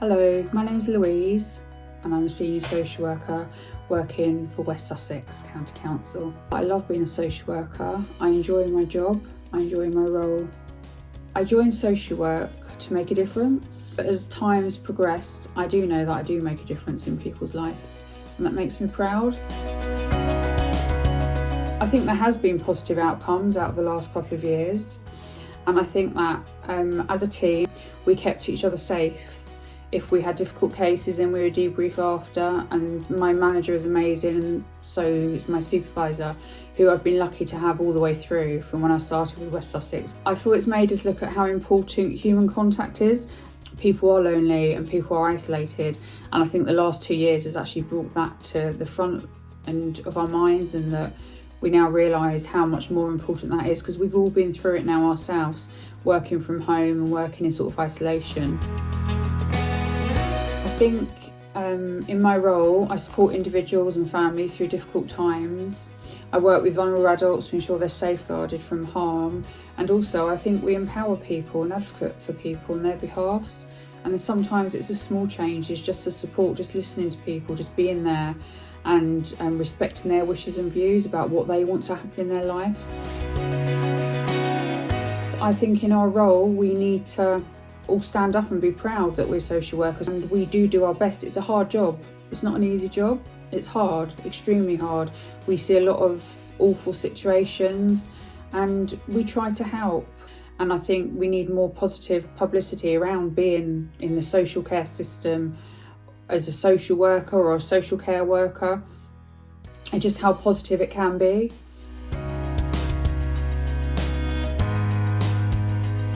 Hello, my name is Louise and I'm a senior social worker working for West Sussex County Council. I love being a social worker, I enjoy my job, I enjoy my role. I joined social work to make a difference. But as time's progressed, I do know that I do make a difference in people's life and that makes me proud. I think there has been positive outcomes out of the last couple of years and I think that um, as a team we kept each other safe if we had difficult cases and we were debrief after and my manager is amazing and so is my supervisor who I've been lucky to have all the way through from when I started with West Sussex. I feel it's made us look at how important human contact is. People are lonely and people are isolated and I think the last two years has actually brought that to the front end of our minds and that we now realise how much more important that is because we've all been through it now ourselves working from home and working in sort of isolation think um, in my role, I support individuals and families through difficult times. I work with vulnerable adults to ensure they're safeguarded from harm. And also I think we empower people and advocate for people on their behalfs. And sometimes it's a small change, it's just a support, just listening to people, just being there and um, respecting their wishes and views about what they want to happen in their lives. I think in our role, we need to all stand up and be proud that we're social workers and we do do our best. It's a hard job. It's not an easy job. It's hard, extremely hard. We see a lot of awful situations and we try to help. And I think we need more positive publicity around being in the social care system as a social worker or a social care worker and just how positive it can be.